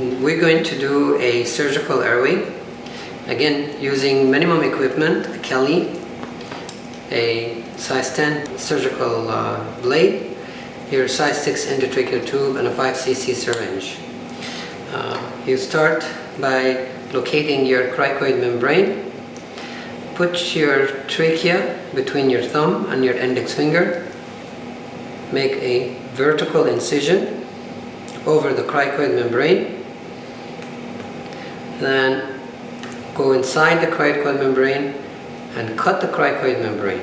We're going to do a surgical airway. Again, using minimum equipment, a Kelly, a size 10 surgical uh, blade, your size 6 endotracheal tube, and a 5cc syringe. Uh, you start by locating your cricoid membrane. Put your trachea between your thumb and your index finger. Make a vertical incision over the cricoid membrane. Then go inside the cricoid membrane and cut the cricoid membrane.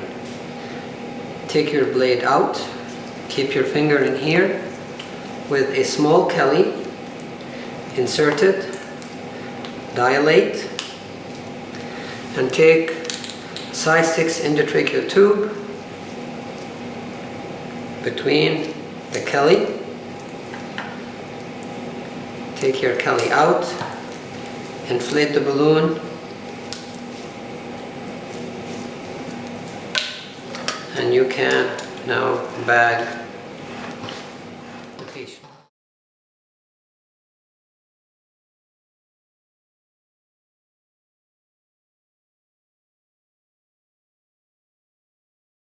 Take your blade out, keep your finger in here with a small Kelly, insert it, dilate, and take size 6 endotracheal tube between the Kelly. Take your Kelly out, inflate the balloon, and you can now bag